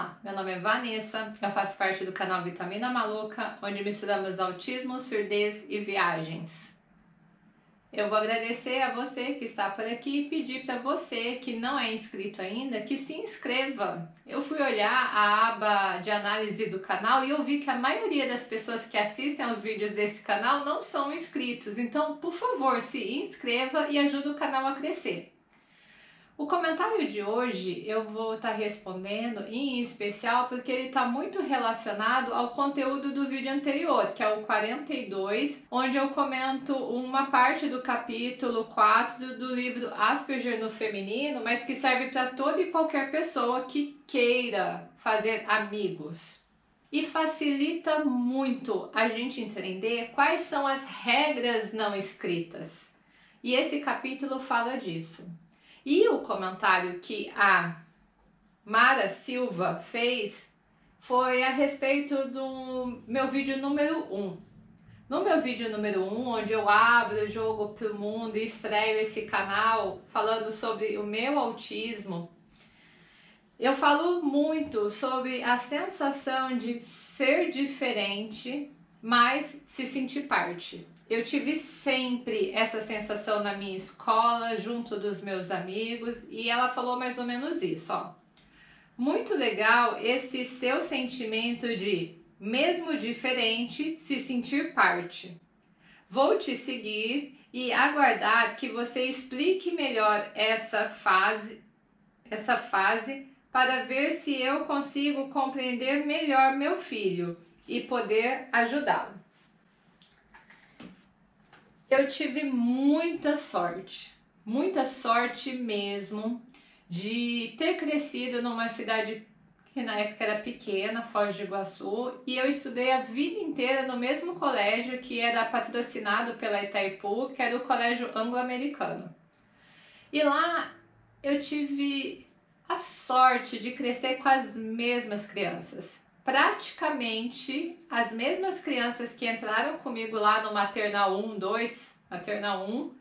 Olá, meu nome é Vanessa, eu faço parte do canal Vitamina Maluca, onde misturamos autismo, surdez e viagens. Eu vou agradecer a você que está por aqui e pedir para você que não é inscrito ainda que se inscreva. Eu fui olhar a aba de análise do canal e eu vi que a maioria das pessoas que assistem aos vídeos desse canal não são inscritos, então por favor se inscreva e ajude o canal a crescer. O comentário de hoje eu vou estar tá respondendo em especial porque ele está muito relacionado ao conteúdo do vídeo anterior, que é o 42, onde eu comento uma parte do capítulo 4 do livro Asperger no Feminino, mas que serve para toda e qualquer pessoa que queira fazer amigos. E facilita muito a gente entender quais são as regras não escritas. E esse capítulo fala disso. E o comentário que a Mara Silva fez foi a respeito do meu vídeo número 1. No meu vídeo número 1, onde eu abro o jogo para o mundo e estreio esse canal falando sobre o meu autismo, eu falo muito sobre a sensação de ser diferente, mas se sentir parte. Eu tive sempre essa sensação na minha escola, junto dos meus amigos, e ela falou mais ou menos isso, ó. Muito legal esse seu sentimento de, mesmo diferente, se sentir parte. Vou te seguir e aguardar que você explique melhor essa fase, essa fase para ver se eu consigo compreender melhor meu filho e poder ajudá-lo. Eu tive muita sorte, muita sorte mesmo de ter crescido numa cidade que na época era pequena, Foz de Iguaçu, e eu estudei a vida inteira no mesmo colégio que era patrocinado pela Itaipu, que era o Colégio Anglo-Americano. E lá eu tive a sorte de crescer com as mesmas crianças praticamente as mesmas crianças que entraram comigo lá no maternal 1, 2, maternal 1,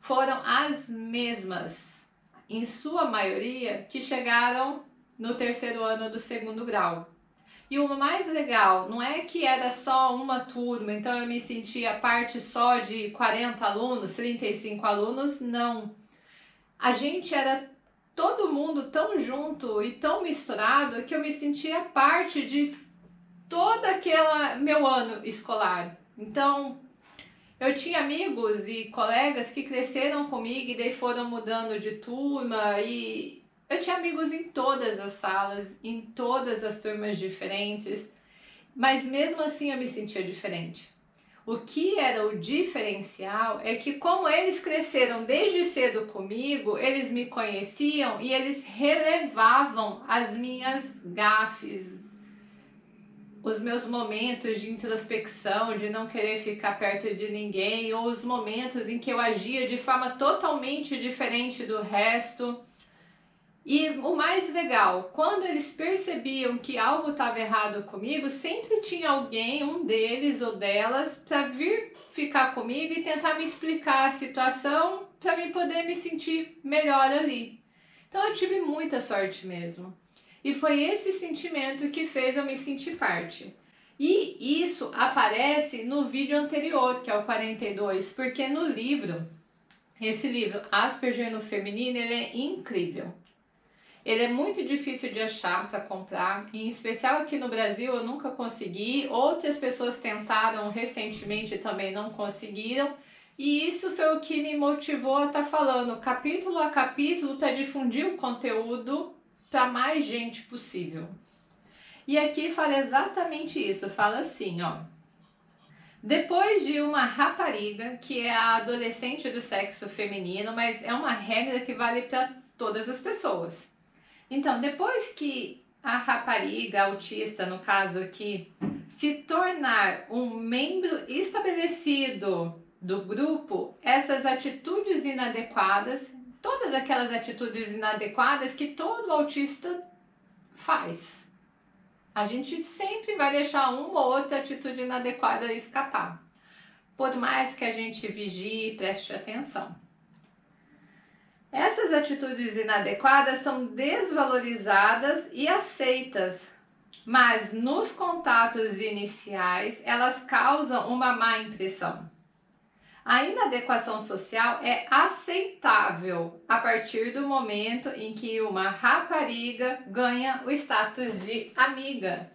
foram as mesmas, em sua maioria, que chegaram no terceiro ano do segundo grau. E o mais legal, não é que era só uma turma, então eu me sentia parte só de 40 alunos, 35 alunos, não. A gente era todo mundo tão junto e tão misturado que eu me sentia parte de todo aquele meu ano escolar. Então, eu tinha amigos e colegas que cresceram comigo e daí foram mudando de turma e eu tinha amigos em todas as salas, em todas as turmas diferentes, mas mesmo assim eu me sentia diferente. O que era o diferencial é que como eles cresceram desde cedo comigo, eles me conheciam e eles relevavam as minhas gafes, os meus momentos de introspecção, de não querer ficar perto de ninguém, ou os momentos em que eu agia de forma totalmente diferente do resto. E o mais legal, quando eles percebiam que algo estava errado comigo, sempre tinha alguém, um deles ou delas, para vir ficar comigo e tentar me explicar a situação para me poder me sentir melhor ali. Então eu tive muita sorte mesmo. E foi esse sentimento que fez eu me sentir parte. E isso aparece no vídeo anterior, que é o 42, porque no livro, esse livro Asperger no Feminino, ele é incrível. Ele é muito difícil de achar para comprar, em especial aqui no Brasil eu nunca consegui, outras pessoas tentaram recentemente e também não conseguiram, e isso foi o que me motivou a estar tá falando capítulo a capítulo para difundir o conteúdo para mais gente possível. E aqui fala exatamente isso, fala assim, ó. Depois de uma rapariga, que é a adolescente do sexo feminino, mas é uma regra que vale para todas as pessoas. Então, depois que a rapariga autista, no caso aqui, se tornar um membro estabelecido do grupo, essas atitudes inadequadas, todas aquelas atitudes inadequadas que todo autista faz. A gente sempre vai deixar uma ou outra atitude inadequada escapar, por mais que a gente vigie e preste atenção. Essas atitudes inadequadas são desvalorizadas e aceitas, mas nos contatos iniciais elas causam uma má impressão. A inadequação social é aceitável a partir do momento em que uma rapariga ganha o status de amiga.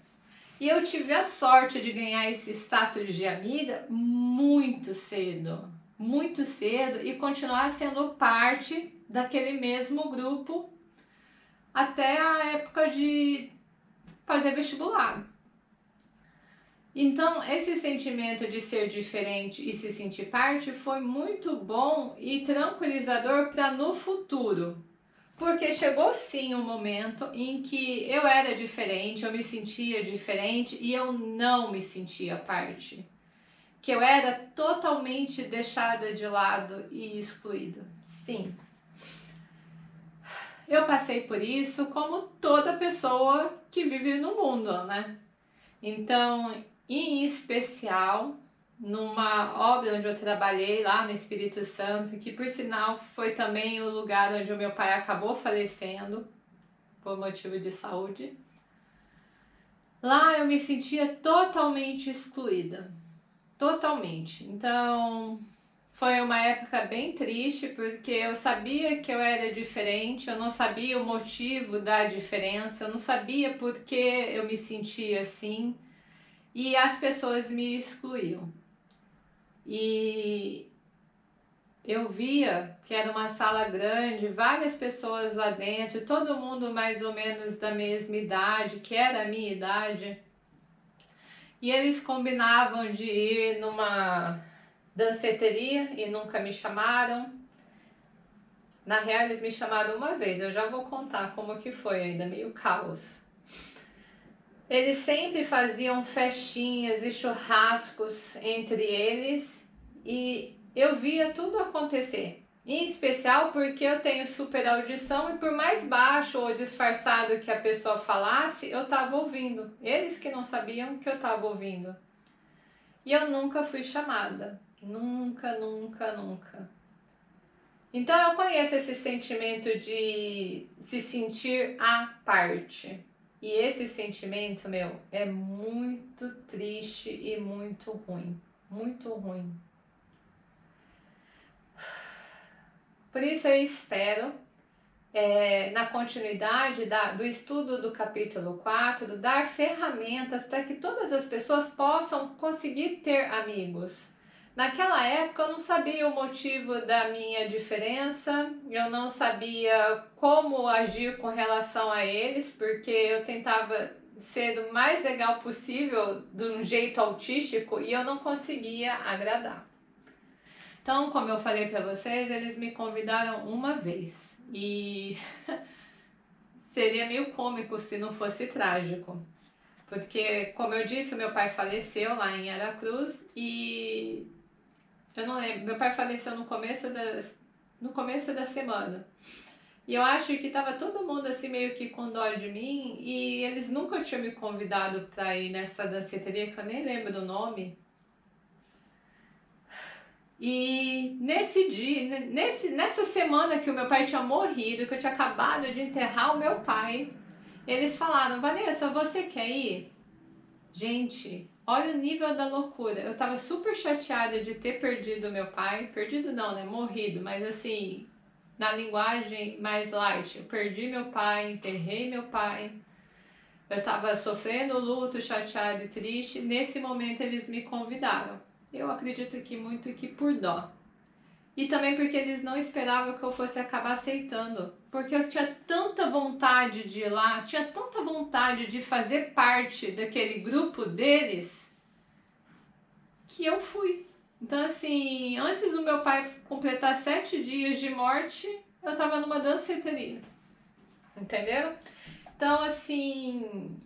E eu tive a sorte de ganhar esse status de amiga muito cedo, muito cedo e continuar sendo parte daquele mesmo grupo até a época de fazer vestibular. Então, esse sentimento de ser diferente e se sentir parte foi muito bom e tranquilizador para no futuro. Porque chegou sim um momento em que eu era diferente, eu me sentia diferente e eu não me sentia parte. Que eu era totalmente deixada de lado e excluída. Sim. Eu passei por isso como toda pessoa que vive no mundo, né? Então, em especial numa obra onde eu trabalhei lá no Espírito Santo, que por sinal foi também o lugar onde o meu pai acabou falecendo por motivo de saúde. Lá eu me sentia totalmente excluída, totalmente. Então foi uma época bem triste porque eu sabia que eu era diferente, eu não sabia o motivo da diferença, eu não sabia por que eu me sentia assim e as pessoas me excluíam. E eu via que era uma sala grande, várias pessoas lá dentro, todo mundo mais ou menos da mesma idade, que era a minha idade. E eles combinavam de ir numa danceteria e nunca me chamaram. Na real, eles me chamaram uma vez, eu já vou contar como que foi ainda, meio caos. Eles sempre faziam festinhas e churrascos entre eles e eu via tudo acontecer. Em especial porque eu tenho super audição e por mais baixo ou disfarçado que a pessoa falasse, eu estava ouvindo. Eles que não sabiam que eu estava ouvindo. E eu nunca fui chamada. Nunca, nunca, nunca. Então eu conheço esse sentimento de se sentir à parte. E esse sentimento, meu, é muito triste e muito ruim. Muito ruim. Por isso eu espero, é, na continuidade da, do estudo do capítulo 4, dar ferramentas para que todas as pessoas possam conseguir ter amigos Naquela época eu não sabia o motivo da minha diferença, eu não sabia como agir com relação a eles, porque eu tentava ser o mais legal possível de um jeito autístico e eu não conseguia agradar. Então, como eu falei para vocês, eles me convidaram uma vez e seria meio cômico se não fosse trágico. Porque, como eu disse, meu pai faleceu lá em Aracruz e eu não lembro. Meu pai faleceu no começo da, no começo da semana. E eu acho que tava todo mundo assim meio que com dó de mim e eles nunca tinham me convidado pra ir nessa danceteria que eu nem lembro do nome. E nesse dia, nesse, nessa semana que o meu pai tinha morrido, que eu tinha acabado de enterrar o meu pai, eles falaram, Vanessa, você quer ir? Gente, Olha o nível da loucura. Eu tava super chateada de ter perdido meu pai. Perdido não, né? Morrido, mas assim, na linguagem mais light. Eu perdi meu pai, enterrei meu pai. Eu tava sofrendo luto, chateada e triste. Nesse momento eles me convidaram. Eu acredito que muito que por dó. E também porque eles não esperavam que eu fosse acabar aceitando. Porque eu tinha tanta vontade de ir lá, tinha tanta vontade de fazer parte daquele grupo deles, que eu fui. Então, assim, antes do meu pai completar sete dias de morte, eu tava numa danceteria. Entenderam? Então, assim.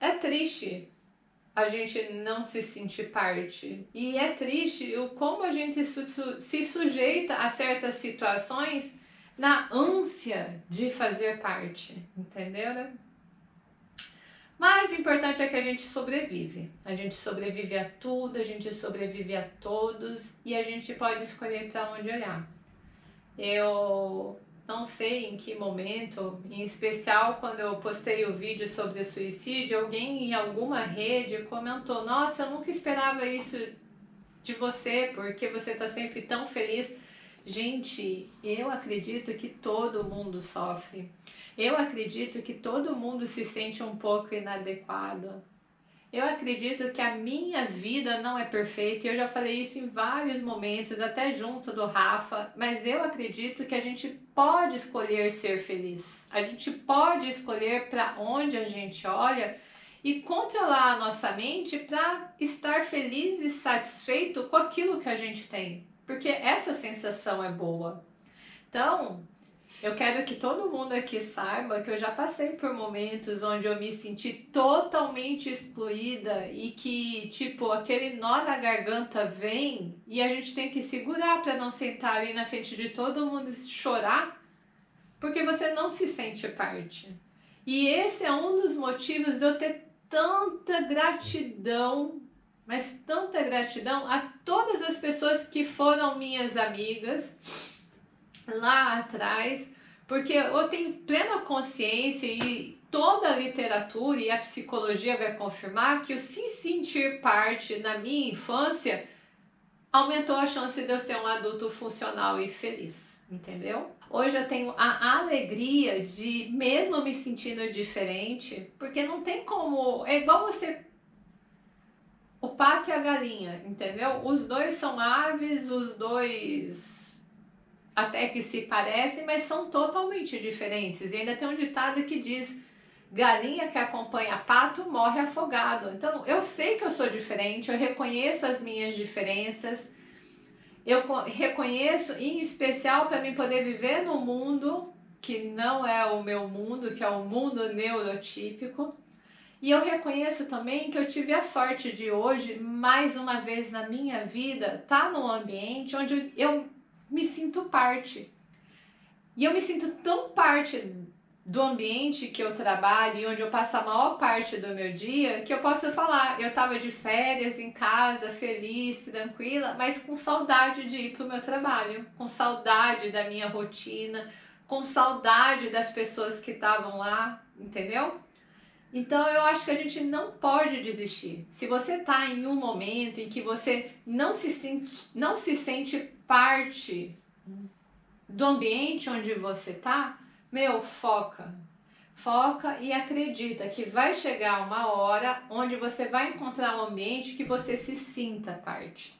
É triste a gente não se sentir parte. E é triste o como a gente se sujeita a certas situações na ânsia de fazer parte, entendeu? Mas o importante é que a gente sobrevive. A gente sobrevive a tudo, a gente sobrevive a todos e a gente pode escolher para onde olhar. Eu não sei em que momento, em especial quando eu postei o vídeo sobre suicídio, alguém em alguma rede comentou: Nossa, eu nunca esperava isso de você, porque você está sempre tão feliz. Gente, eu acredito que todo mundo sofre. Eu acredito que todo mundo se sente um pouco inadequado. Eu acredito que a minha vida não é perfeita, eu já falei isso em vários momentos, até junto do Rafa, mas eu acredito que a gente pode escolher ser feliz. A gente pode escolher para onde a gente olha e controlar a nossa mente para estar feliz e satisfeito com aquilo que a gente tem, porque essa sensação é boa. Então, eu quero que todo mundo aqui saiba que eu já passei por momentos onde eu me senti totalmente excluída e que, tipo, aquele nó na garganta vem e a gente tem que segurar para não sentar ali na frente de todo mundo e chorar, porque você não se sente parte. E esse é um dos motivos de eu ter tanta gratidão, mas tanta gratidão a todas as pessoas que foram minhas amigas lá atrás, porque eu tenho plena consciência e toda a literatura e a psicologia vai confirmar que o se sentir parte na minha infância aumentou a chance de eu ser um adulto funcional e feliz, entendeu? Hoje eu tenho a alegria de, mesmo me sentindo diferente, porque não tem como. É igual você. O pato e a galinha, entendeu? Os dois são aves, os dois até que se parecem, mas são totalmente diferentes. E ainda tem um ditado que diz: galinha que acompanha pato morre afogado. Então eu sei que eu sou diferente, eu reconheço as minhas diferenças, eu reconheço em especial para mim poder viver no mundo que não é o meu mundo, que é o mundo neurotípico. E eu reconheço também que eu tive a sorte de hoje, mais uma vez na minha vida, estar tá num ambiente onde eu me sinto parte. E eu me sinto tão parte do ambiente que eu trabalho e onde eu passo a maior parte do meu dia, que eu posso falar, eu estava de férias em casa, feliz, tranquila, mas com saudade de ir para o meu trabalho, com saudade da minha rotina, com saudade das pessoas que estavam lá, entendeu? Então eu acho que a gente não pode desistir. Se você está em um momento em que você não se sente, não se sente parte do ambiente onde você está, meu, foca. Foca e acredita que vai chegar uma hora onde você vai encontrar um ambiente que você se sinta parte.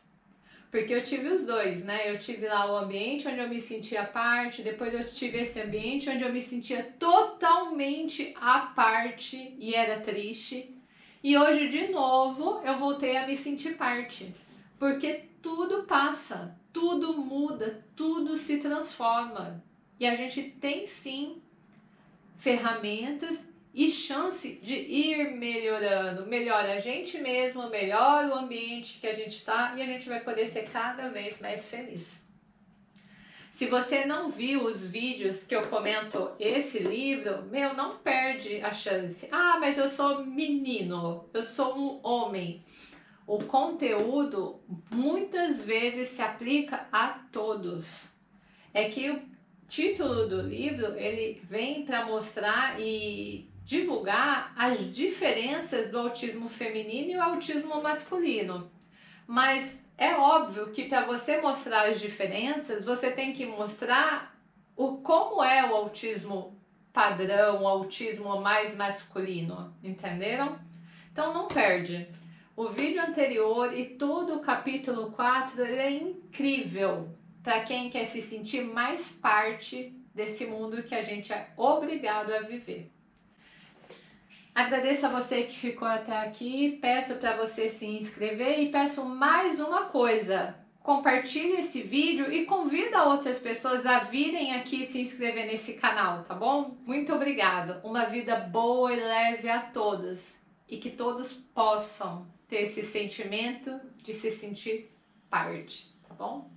Porque eu tive os dois, né? Eu tive lá o ambiente onde eu me sentia parte, depois eu tive esse ambiente onde eu me sentia totalmente à parte e era triste. E hoje, de novo, eu voltei a me sentir parte. Porque tudo passa, tudo muda, tudo se transforma. E a gente tem sim ferramentas e chance de ir melhorando. Melhora a gente mesmo, melhora o ambiente que a gente está e a gente vai poder ser cada vez mais feliz. Se você não viu os vídeos que eu comento esse livro, meu, não perde a chance. Ah, mas eu sou menino, eu sou um homem. O conteúdo muitas vezes se aplica a todos. É que o título do livro ele vem para mostrar e divulgar as diferenças do autismo feminino e o autismo masculino. Mas é óbvio que para você mostrar as diferenças, você tem que mostrar o como é o autismo padrão, o autismo mais masculino, entenderam? Então não perde. O vídeo anterior e todo o capítulo 4 é incrível para quem quer se sentir mais parte desse mundo que a gente é obrigado a viver. Agradeço a você que ficou até aqui, peço para você se inscrever e peço mais uma coisa. Compartilhe esse vídeo e convida outras pessoas a virem aqui se inscrever nesse canal, tá bom? Muito obrigado. Uma vida boa e leve a todos e que todos possam ter esse sentimento de se sentir parte, tá bom?